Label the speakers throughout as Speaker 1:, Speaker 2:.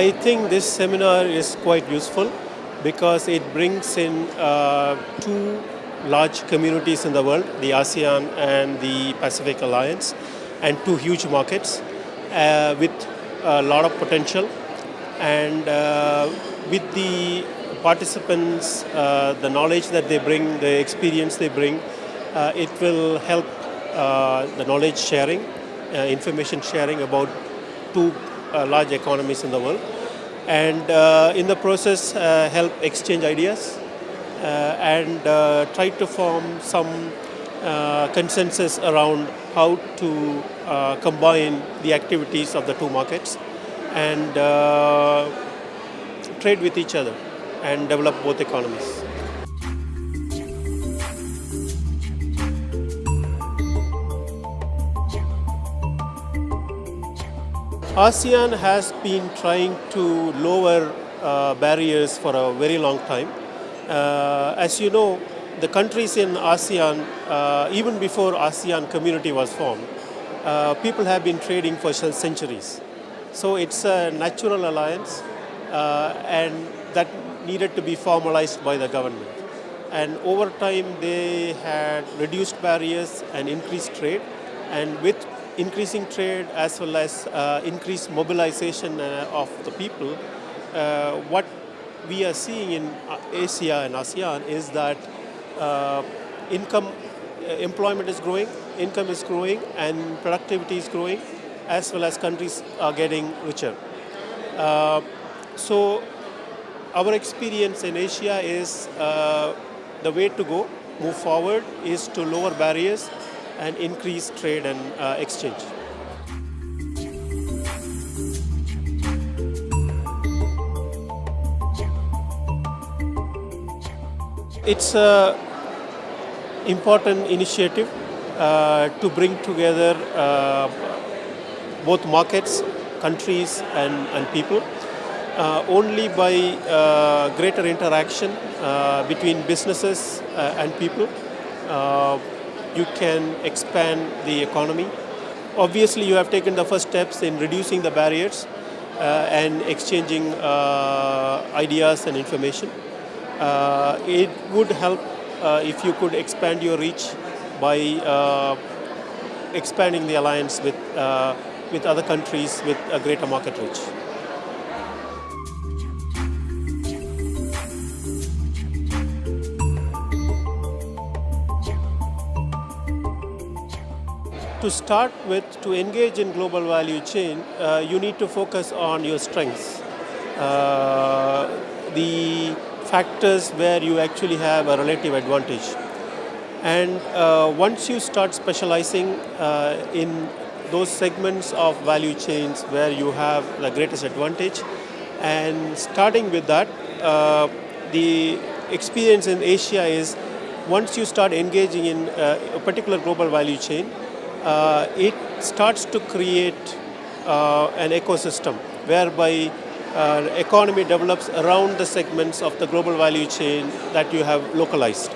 Speaker 1: I think this seminar is quite useful because it brings in uh, two large communities in the world, the ASEAN and the Pacific Alliance, and two huge markets uh, with a lot of potential. And uh, with the participants, uh, the knowledge that they bring, the experience they bring, uh, it will help uh, the knowledge sharing, information sharing about two Uh, large economies in the world and uh, in the process uh, help exchange ideas uh, and uh, try to form some consensus around how to combine the activities of the two markets and trade with each other and develop both economies. ASEAN has been trying to lower uh, barriers for a very long time. Uh, as you know, the countries in ASEAN, uh, even before ASEAN community was formed, uh, people have been trading for centuries. So it's a natural alliance uh, and that needed to be formalized by the government. And over time they had reduced barriers and increased trade and with increasing trade as well as uh, increased mobilization uh, of the people, uh, what we are seeing in Asia and ASEAN is that uh, income, uh, employment is growing, income is growing, and productivity is growing, as well as countries are getting richer. Uh, so our experience in Asia is the way to go, move forward, is to lower barriers and increase trade and uh, exchange. It's an important initiative uh, to bring together uh, both markets, countries and, and people. Uh, only by uh, greater interaction uh, between businesses uh, and people you can expand the economy. Obviously, you have taken the first steps in reducing the barriers uh, and exchanging uh, ideas and information. Uh, it would help uh, if you could expand your reach by uh, expanding the alliance with, uh, with other countries with a greater market reach. To start with, to engage in global value chain, uh, you need to focus on your strengths. Uh, the factors where you actually have a relative advantage. And uh, once you start specializing uh, in those segments of value chains where you have the greatest advantage, and starting with that, uh, the experience in Asia is once you start engaging in uh, a particular global value chain, uh, it starts to create uh, an ecosystem whereby uh, economy develops around the segments of the global value chain that you have localized.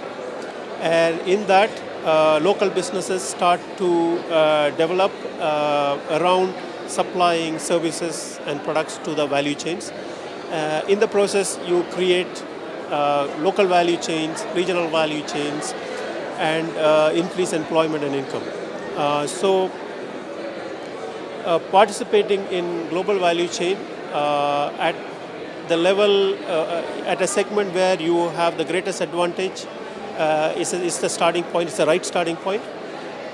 Speaker 1: And in that, uh, local businesses start to uh, develop uh, around supplying services and products to the value chains. in the process, you create local value chains, regional value chains, and increase employment and income. Uh, so uh, participating in global value chain uh, at the level, at a segment where you have the greatest advantage is, is the starting point, it's the right starting point.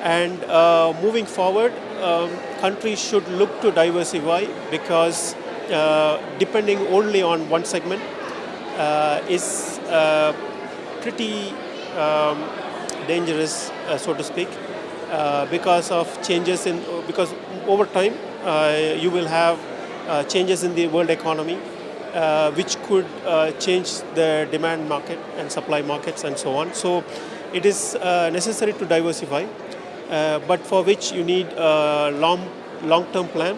Speaker 1: And uh, moving forward, um, countries should look to diversify because uh, depending only on one segment uh, is pretty um, dangerous, so to speak. Uh, because of changes in, because over time uh, you will have uh, changes in the world economy which could change the demand market and supply markets and so on. So it is necessary to diversify, but for which you need a long, long-term plan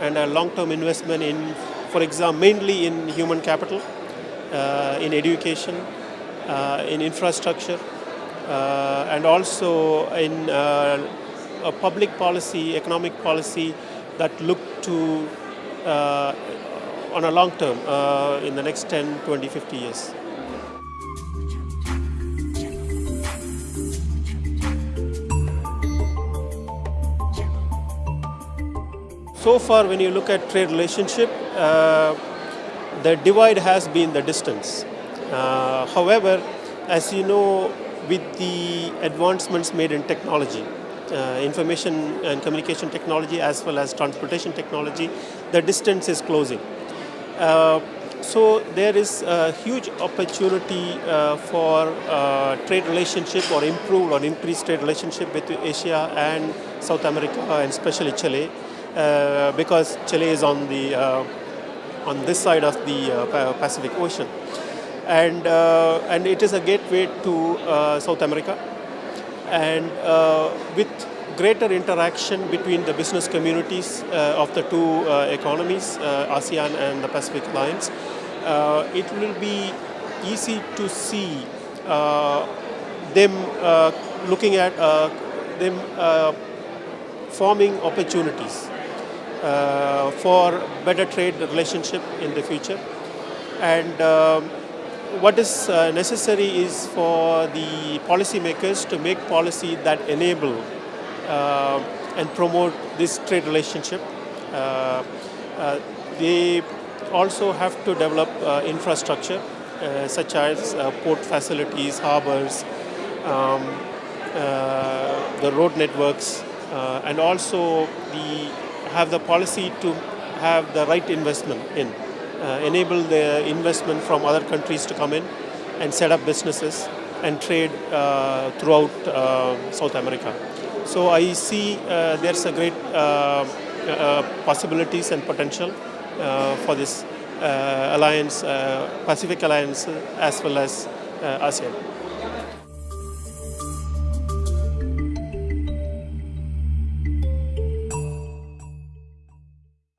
Speaker 1: and a long-term investment in, for example, mainly in human capital, uh, in education, uh, in infrastructure, and also in uh, a public policy, economic policy that look to uh, on a long term uh, in the next 10, 20, 50 years. So far, when you look at trade relationship, uh, the divide has been the distance. Uh, however, as you know, with the advancements made in technology, uh, information and communication technology as well as transportation technology, the distance is closing. Uh, so there is a huge opportunity uh, for uh, trade relationship or improved or increased trade relationship between Asia and South America and especially Chile uh, because Chile is on the uh, on this side of the Pacific Ocean and and it is a gateway to South America and with greater interaction between the business communities uh, of the two uh, economies, uh, ASEAN and the Pacific Alliance, uh, it will be easy to see uh, them uh, looking at them forming opportunities for better trade relationship in the future. And um, what is necessary is for the policymakers to make policy that enable uh, and promote this trade relationship. Uh, uh, they also have to develop infrastructure such as port facilities, harbors, um, the road networks, and also the, have the policy to have the right investment in, uh, enable the investment from other countries to come in and set up businesses and trade uh, throughout uh, South America. So I see uh, there's a great uh, uh, possibilities and potential for this alliance, Pacific Alliance, as well as ASEAN.